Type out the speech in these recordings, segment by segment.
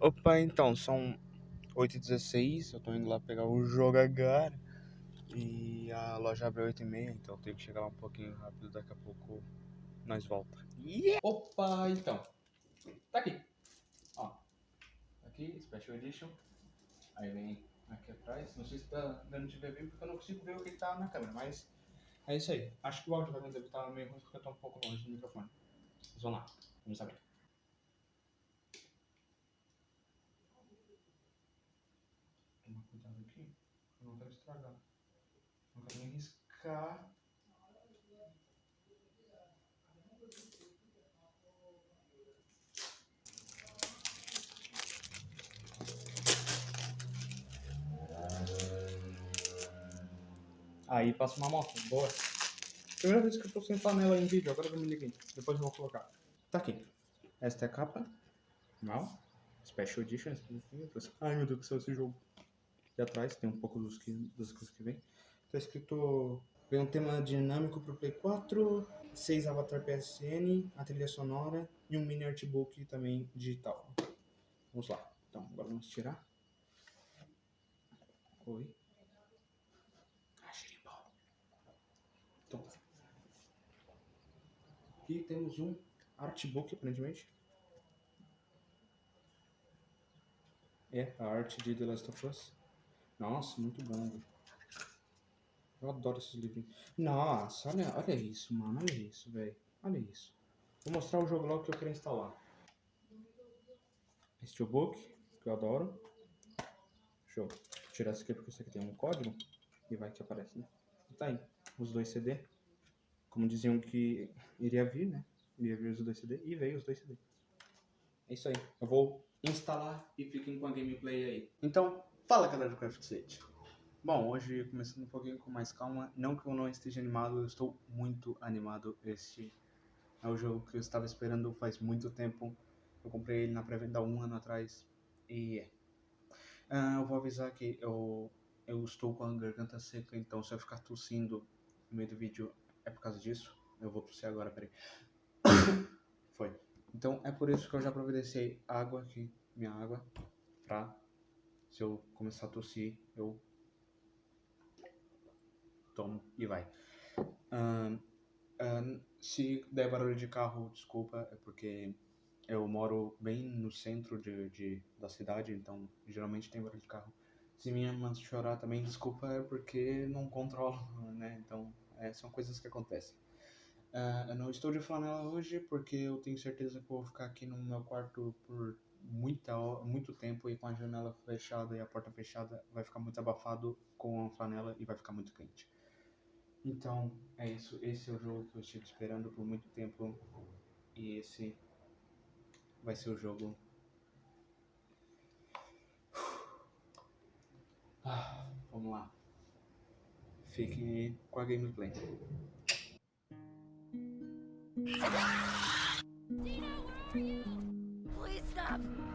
Opa, então, são 8h16, eu tô indo lá pegar o jogo agora. E a loja abre 8h30, então eu tenho que chegar lá um pouquinho rápido, daqui a pouco nós volta. Yeah! Opa, então. Tá aqui. Ó. Aqui, Special Edition. Aí vem aqui atrás. Não sei se tá dando de ver bem, porque eu não consigo ver o que tá na câmera, mas é isso aí. Acho que o áudio vai deve estar meio ruim porque eu tô um pouco longe do microfone. Vamos lá, vamos saber. Tomar cuidado aqui, eu não quero estragar. Não quero nem riscar. Aí passa uma moto, boa. Primeira vez que eu tô sem panela em vídeo, agora eu me liguei. Depois eu vou colocar. Tá aqui. Esta é a capa. Mal. Special Edition. Ai meu Deus do céu, esse jogo. Aqui atrás tem um pouco dos, que, coisas que vem. Tá escrito. Vem um tema dinâmico pro Play 4, 6 Avatar PSN, a trilha sonora e um mini artbook também digital. Vamos lá. Então, agora vamos tirar. Oi. Então, aqui temos um artbook, aparentemente. É, a arte de The Last of Us. Nossa, muito bom. Eu adoro esses livrinhos. Nossa, olha, olha isso, mano. Olha isso, velho. Olha isso. Vou mostrar o jogo logo que eu quero instalar. Steelbook, que eu adoro. Show. Tirar isso aqui porque isso aqui tem um código. E vai que aparece, né? Tá aí os dois CD. Como diziam que iria vir, né? Iria vir os dois CD e veio os dois CD. É isso aí. Eu vou instalar e fiquem com a gameplay aí. Então, fala galera do Craft Set. Bom, hoje começando um pouquinho com mais calma. Não que eu não esteja animado, eu estou muito animado. Este é o jogo que eu estava esperando faz muito tempo. Eu comprei ele na pré-venda um ano atrás. E é. Uh, eu vou avisar que eu, eu estou com a garganta seca, então se eu ficar tossindo no meio do vídeo é por causa disso. Eu vou tossir agora, peraí. Foi. Então é por isso que eu já providenciei água aqui, minha água, pra se eu começar a tossir, eu tomo e vai. Um, um, se der barulho de carro, desculpa, é porque eu moro bem no centro de, de, da cidade, então geralmente tem barulho de carro. Se minha irmã chorar também, desculpa, é porque não controlo, né? Então, é, são coisas que acontecem. Uh, eu não estou de flanela hoje porque eu tenho certeza que vou ficar aqui no meu quarto por muita, muito tempo e com a janela fechada e a porta fechada vai ficar muito abafado com a flanela e vai ficar muito quente. Então, é isso. Esse é o jogo que eu estive esperando por muito tempo e esse vai ser o jogo Ah, vamos lá. Fique com a gameplay. Please stop.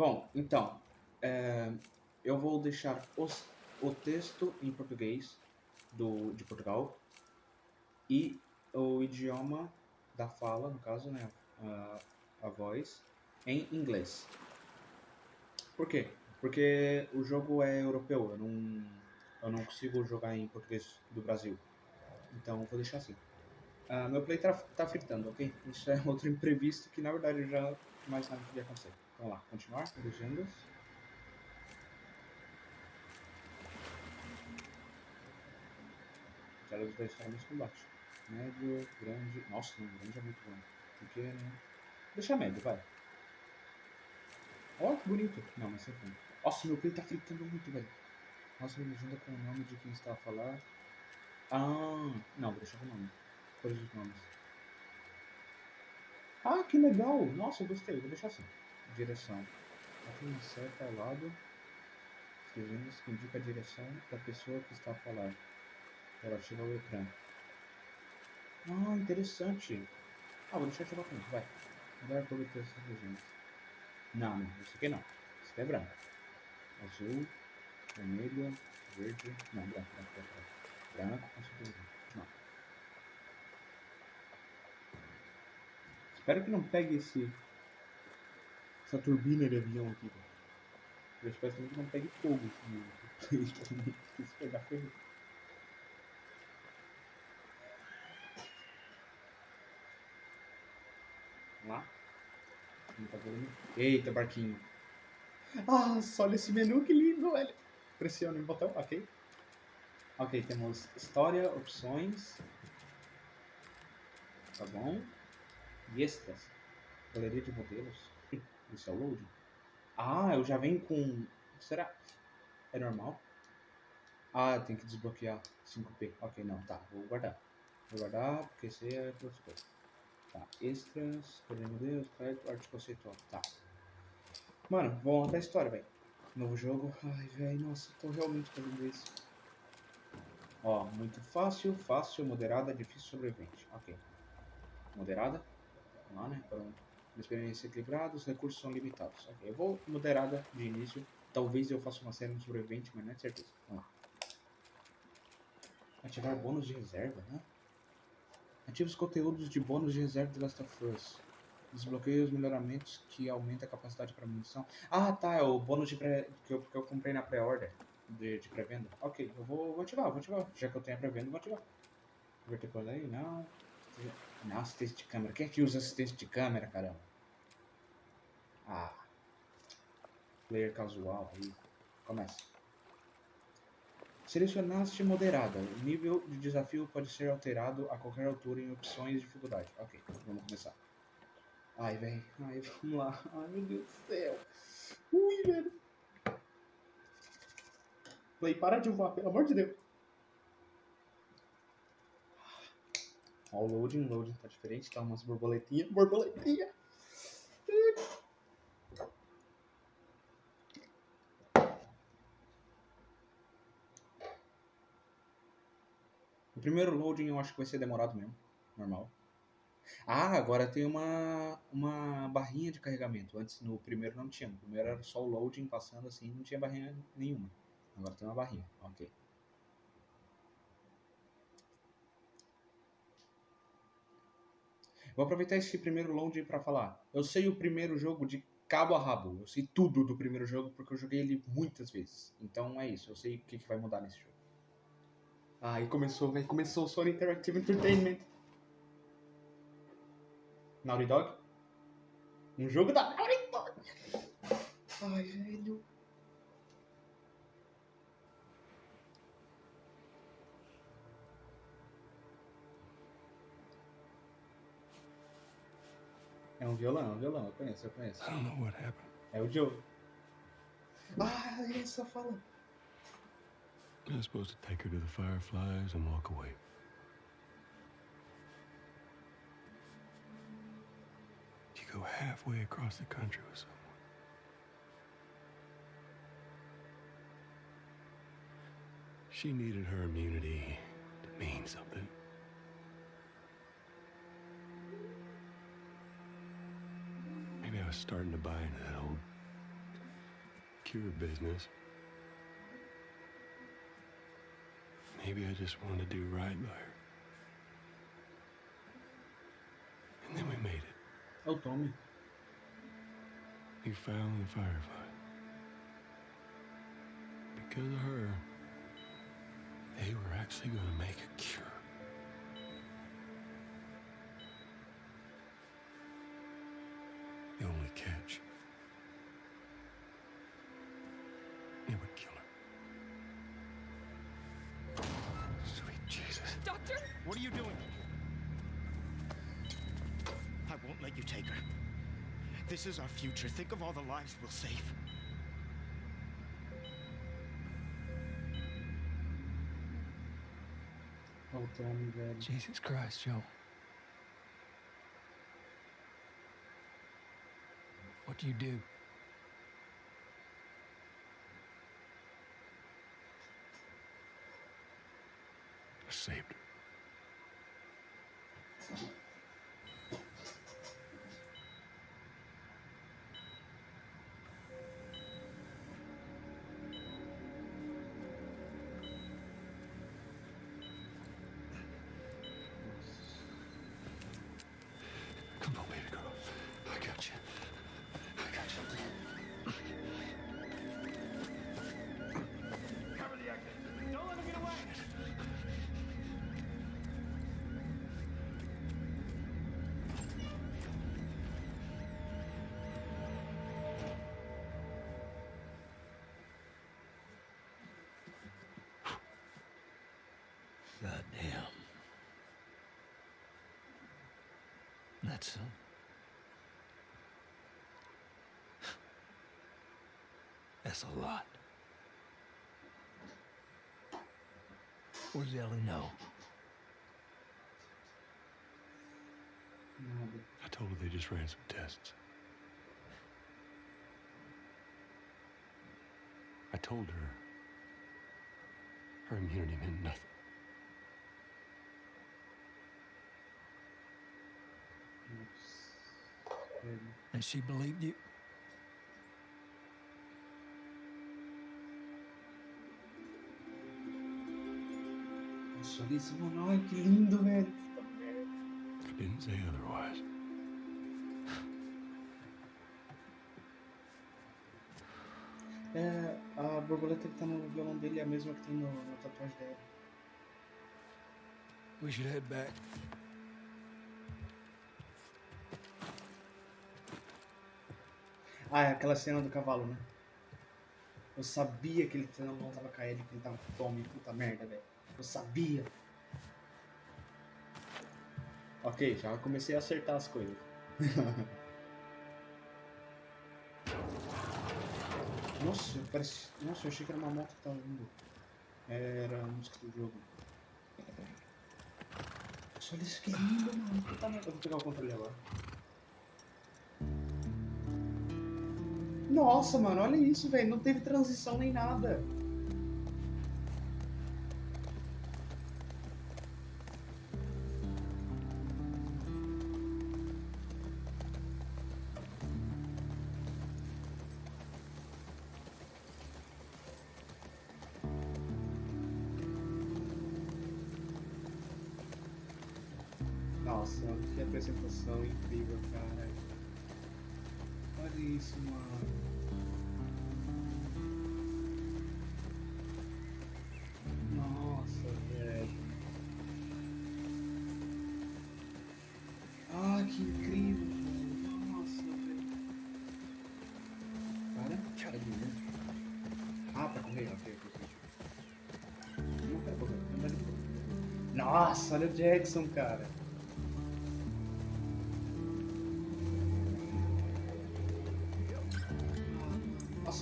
Bom, então, é, eu vou deixar os, o texto em português do, de Portugal e o idioma da fala, no caso, né, a, a voz, em inglês. Por quê? Porque o jogo é europeu, eu não, eu não consigo jogar em português do Brasil. Então, vou deixar assim. Uh, meu play tá, tá fritando, ok? Isso é outro imprevisto que, na verdade, eu já mais nada podia acontecer. Vamos lá, continuar, legendas. Dos dois formas de combate. Médio, grande. Nossa, não, grande é muito bom. Pequeno. Deixa médio, vai. Ó, oh, que bonito. Não, mas sem fundo. Nossa, meu play tá fritando muito, velho. Nossa, me legenda com o nome de quem está a falar. Ah, não, vou deixar com o nome. Cores dos nomes. Ah, que legal! Nossa, eu gostei, vou deixar assim direção. Aqui uma seta ao lado. legendas que indica a direção da pessoa que está a falar. Relativa ao ecrã. Ah, interessante. Ah, vou deixar ativar com isso, vai. Mudar por essas legendas. Não, não, isso aqui não. Isso aqui é branco. Azul, vermelho, verde. Não, branco, branco, branco. Branco, com. Não. Espero que não pegue esse. Essa turbina de avião aqui. Eu espero que não pegue fogo esse Se pegar ferro. Vamos lá. Tá? Eita, barquinho. Ah, só olha esse menu, que lindo, velho. Pressione o botão, ok. Ok, temos história, opções. Tá bom. Extras. Galeria de modelos. Isso é loading. Ah, eu já venho com. Será? É normal? Ah, tem que desbloquear 5P. Ok, não, tá. Vou guardar. Vou guardar porque esse é outras coisas. Tá. Extras, galeria de modelos, crédito, arte conceitual. Tá. Mano, vamos montar a história, velho. Novo jogo. Ai, velho, nossa, tô realmente fazendo isso. Ó, muito fácil, fácil, moderada, difícil, sobrevivente. Ok. Moderada. Lá, né? Pronto. Experiência equilibrada, os recursos são limitados. Ok, eu vou moderada de início. Talvez eu faça uma série no sobrevivente, mas não é certeza. Vamos lá. Ativar bônus de reserva, né? Ative os conteúdos de bônus de reserva de Last of Us. Desbloqueie os melhoramentos que aumenta a capacidade para munição. Ah, tá, é o bônus de pré, que, eu, que eu comprei na pré-order. De, de pré-venda. Ok, eu vou, vou ativar, vou ativar. Já que eu tenho a pré-venda, vou ativar. Converter por aí, não. Não, assistência de câmera. Quem é que usa assistência de câmera, caramba? Ah. Player casual aí. Começa. Selecionaste moderada. O nível de desafio pode ser alterado a qualquer altura em opções de dificuldade. Ok, vamos começar. Ai, velho. Ai, vamos lá. Ai, meu Deus do céu. Ui, velho. Play, para de voar, pelo amor de Deus. Ó, o loading, o loading tá diferente, tá umas borboletinhas. Borboletinha. O primeiro loading eu acho que vai ser demorado mesmo. Normal. Ah, agora tem uma, uma barrinha de carregamento. Antes no primeiro não tinha. No primeiro era só o loading passando assim, não tinha barrinha nenhuma. Agora tem uma barrinha. Ok. Vou aproveitar esse primeiro loading para falar. Eu sei o primeiro jogo de cabo a rabo. Eu sei tudo do primeiro jogo porque eu joguei ele muitas vezes. Então é isso. Eu sei o que, que vai mudar nesse jogo. Ah, e começou, velho. Começou o Sony Interactive Entertainment. Naughty Dog. Um jogo da Naughty Dog. Ai, velho. É um violão, é um violão. Eu conheço, eu conheço. I don't know what happened. É o Joe. Ah, ele só fala. I was supposed to take her to the Fireflies and walk away. You go halfway across the country with someone. She needed her immunity to mean something. Maybe I was starting to buy into that old cure business. Maybe I just wanted to do right by her. And then we made it. É o Tommy. We found the Firefly. Because of her, they were actually going to make a cure. What are you doing? I won't let you take her. This is our future. Think of all the lives we'll save. Oh, damn, damn. Jesus Christ, Joe. What do you do? I saved her. God damn. That's uh, That's a lot. Where's Ellie know? I told her they just ran some tests. I told her her immunity meant nothing. And she believed you? Nossa, olha isso, mano. Ai, que lindo, velho. I didn't say otherwise. Eh, ah, é, a borboleta que tá no violão dele é a mesma que tem no, na tatuagem dela. We should head back. Ah, é aquela cena do cavalo, né? Eu sabia que ele não tava Ellie, que ele tava com fome, puta merda, velho. Eu sabia. Ok, já comecei a acertar as coisas. Nossa, parece... Nossa, eu achei que era uma moto que tava vindo. Era a música do jogo. Olha isso que lindo, mano. Eu vou pegar o controle agora. Nossa, mano, olha isso, velho. Não teve transição nem nada. Nossa, que apresentação incrível, cara. Isso, mano. Nossa, velho. Ah, que incrível. Nossa, velho. Para. Ver. Ah, pra correr, ok, ok. Não correr, não correr. Nossa, olha o Jackson, cara.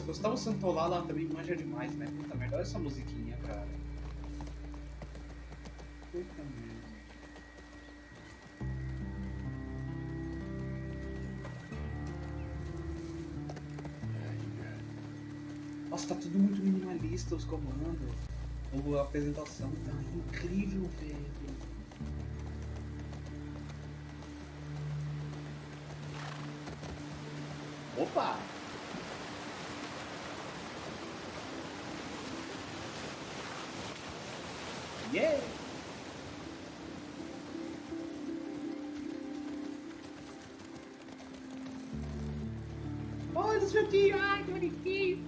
Gustavo Santolala também manja demais, né? Puta merda, olha essa musiquinha, cara. Puta merda. Nossa, tá tudo muito minimalista os comandos. A apresentação tá incrível, velho. Opa! Yeah! Olha os juntinhos! Ai, que bonitinho!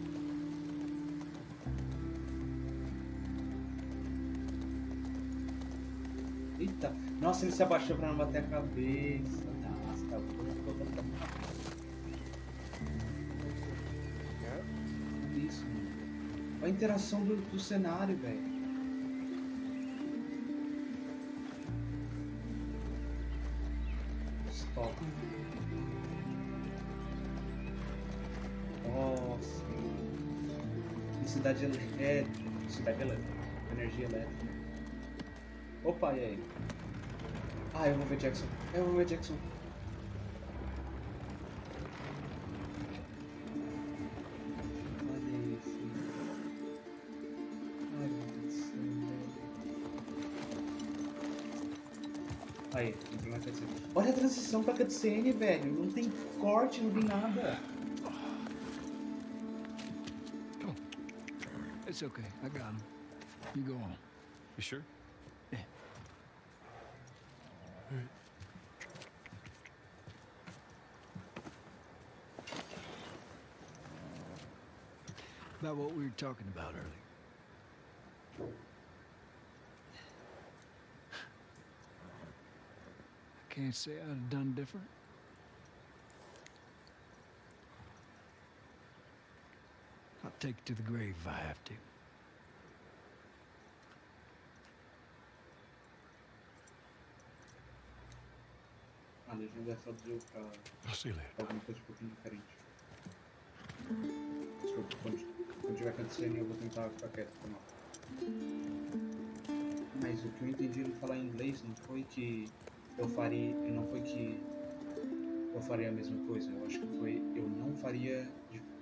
Eita! Nossa, ele se abaixou pra não bater a cabeça. Nossa, tá bom. Isso, mano. Olha a interação do, do cenário, velho. Cidade elétrica. Cidade elétrica. Energia elétrica. Opa, e aí? Ah, eu vou ver Jackson. Eu vou ver Jackson. Aí. Olha a transição pra cutscene, velho. Não tem corte, não tem nada. It's okay. I got him. You go on. You sure? Yeah. About what we were talking about earlier. I can't say I'd have done different. Take it to the grave if I have to. A legenda pra I'll see you later. alguma coisa um pouquinho diferente. Desculpa, quando, quando tiver cutscene eu vou tentar ficar quieto não. Mas o que eu entendi ele falar em inglês não foi que eu faria. Não foi que eu faria a mesma coisa. Eu acho que foi eu não faria.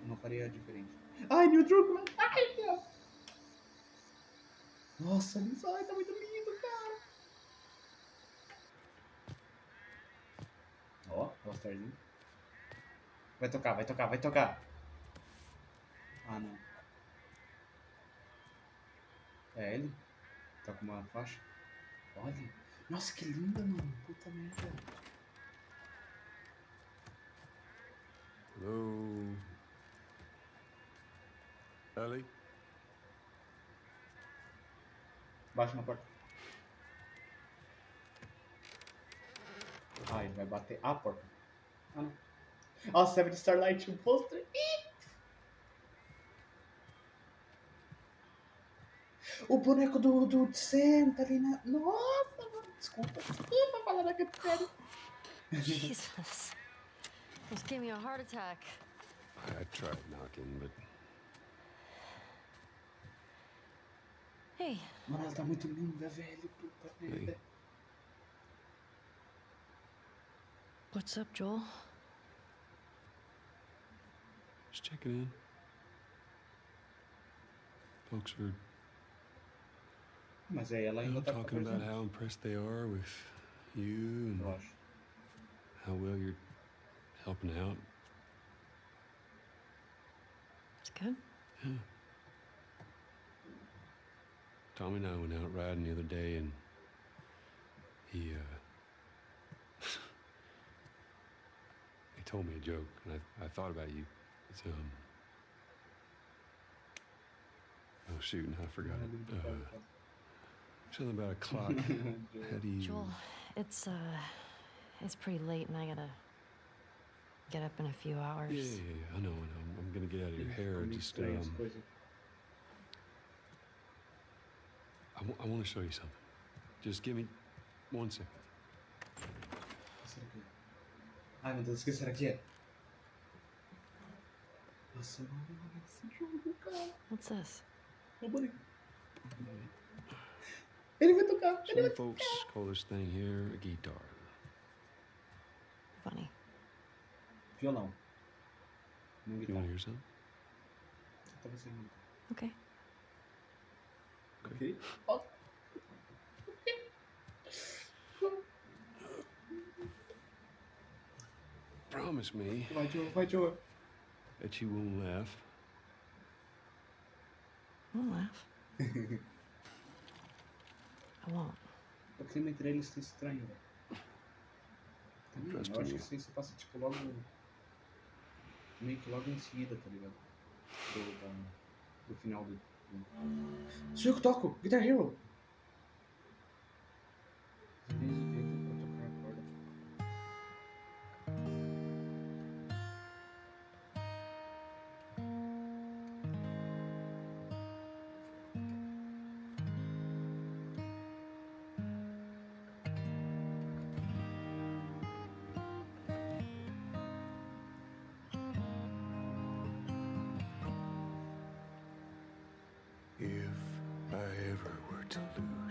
não faria diferente. Ai, Neil Druckmann! Ai, meu! Nossa, isso ai, tá muito lindo, cara! Ó, All-Starzinho. Vai tocar, vai tocar, vai tocar. Ah, não. É ele? Tá com uma faixa? Olha. Nossa, que linda, mano. Puta merda. Hello? Ellie? Baixa na porta. Ah, ele vai bater a porta. Ah, não. Ó, Seven Starlight, um pôster. O boneco do, do Sam tá ali na... Nossa, mano. Desculpa, desculpa falar da sério. Jesus. Almost gave me a heart attack. I tried knocking, but Hey, Mano, ela tá muito linda, velho. Puta merda. what's up, Joel? just checking in. Folks are Mas aí ela ainda tá talking about how impressed they are with you and how well you're helping out. It's good. Tommy and I went out riding the other day, and he uh, he told me a joke, and I I thought about you. It's um. Oh shoot! and I forgot it. Uh, something about a clock. How do you? Joel, it's uh it's pretty late and I gotta get up in a few hours. Yeah, yeah, yeah, I know, I know. I'm gonna get out of your hair. Comigo Just um, coisas. I, want to show you something. Just give me one second. O que será que é? Ai, meu Deus, o que será que é? Nossa, mano, esse jogo, cara. What's this? É o boneco. Ele vai tocar, ele vai Some folks call this thing here a guitar. Funny. Violão. Não You want guitarra. to hear something? Tá você não. Okay. Promise me Vai, Joe, vai, Joe. that you won't laugh. Don't laugh. I won't. O clima entre eles tá estranho, velho. Também, Trust eu acho me. que isso passa, tipo, logo... Meio que logo em seguida, tá ligado? Do, da- do final do... que toco! Guitar Hero!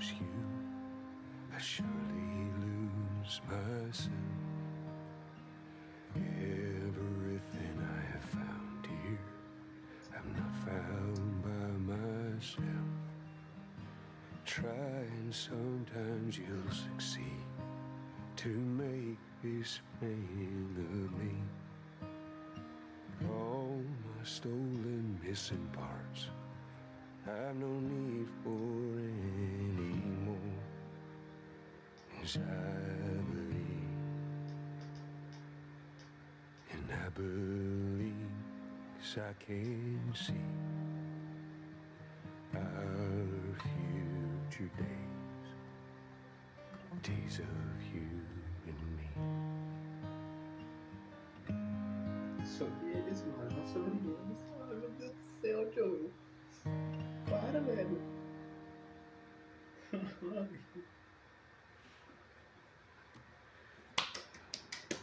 Lose you, I surely lose myself. Everything I have found here, I'm not found by myself. Try and sometimes you'll succeed. to make this man of me. All my stolen missing parts I've no need for anymore. As I believe, and I believe, 'cause I can see our future days, days of you and me. Sobre eles, mano. Não sobre eles. Ai, meu Deus do céu, Joe. Para, velho.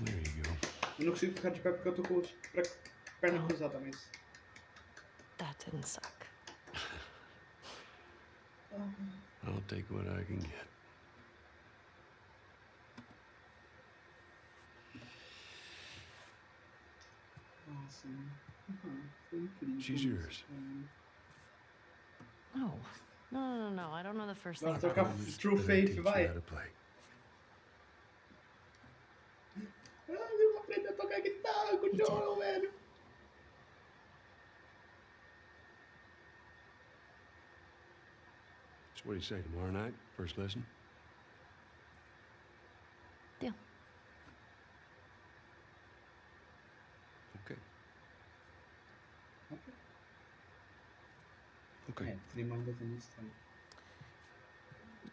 There you go. Eu não consigo ficar de pé porque eu tô com os pre- perna cruzada, mas. That didn't suck. I'll take what I can get. Awesome. uhum, foi incrível. She's isso, yours. mano. No. No, no, no, no. I don't know the first Bora thing. tocar Promise True Faith, you vai. how to play. Ah, eu vou aprender a tocar guitarra com o Joel, velho. So what do you say tomorrow night? First lesson? Deal. Okay. É, Okay. clima ainda tá meio estranho.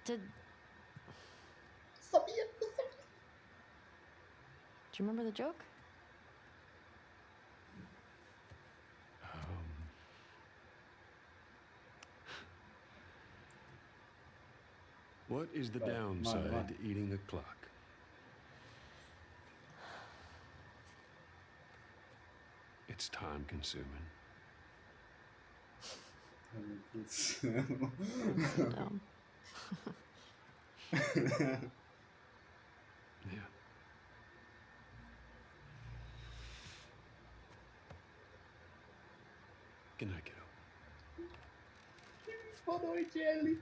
Did. Sabia, eu sabia. Do you remember the joke? Um, what is the Right, right, downside right. to eating a clock? It's time consuming. Dumb. Yeah. Good night, kiddo. Boa noite, Ellie.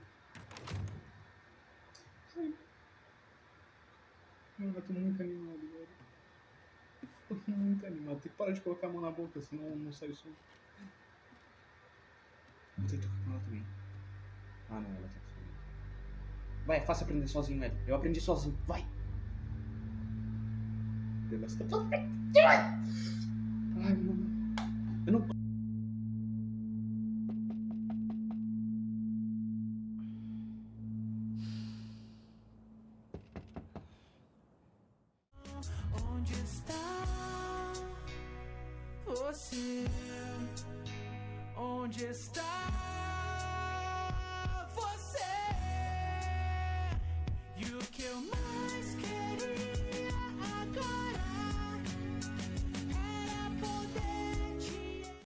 Eu tô muito animado, velho. Tô muito animado. Tem que parar de colocar a mão na boca, senão não sai o som. Vou ter que tocar com ela também. Ah, não, ela tá sozinha. Vai, é fácil aprender sozinho, Ellie. Eu aprendi sozinho. Vai! Ai, mano. Eu não